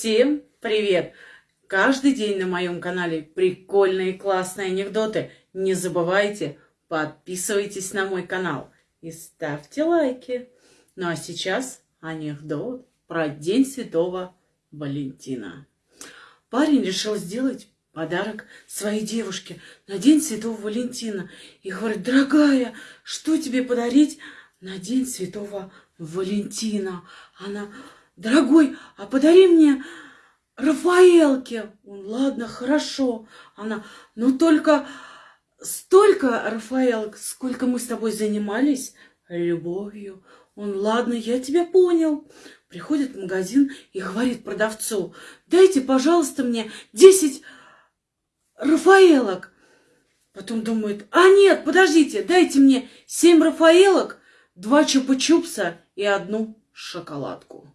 Всем привет! Каждый день на моем канале прикольные классные анекдоты. Не забывайте, подписывайтесь на мой канал и ставьте лайки. Ну а сейчас анекдот про День Святого Валентина. Парень решил сделать подарок своей девушке на День Святого Валентина. И говорит, дорогая, что тебе подарить на День Святого Валентина? Она, дорогой, а подари мне Рафаэлки. Он, ладно, хорошо. Она, ну только столько, Рафаэлок, сколько мы с тобой занимались любовью. Он, ладно, я тебя понял. Приходит в магазин и говорит продавцу, дайте, пожалуйста, мне 10 Рафаэлок. Потом думает, а нет, подождите, дайте мне 7 Рафаэлок, два чупа-чупса и одну шоколадку.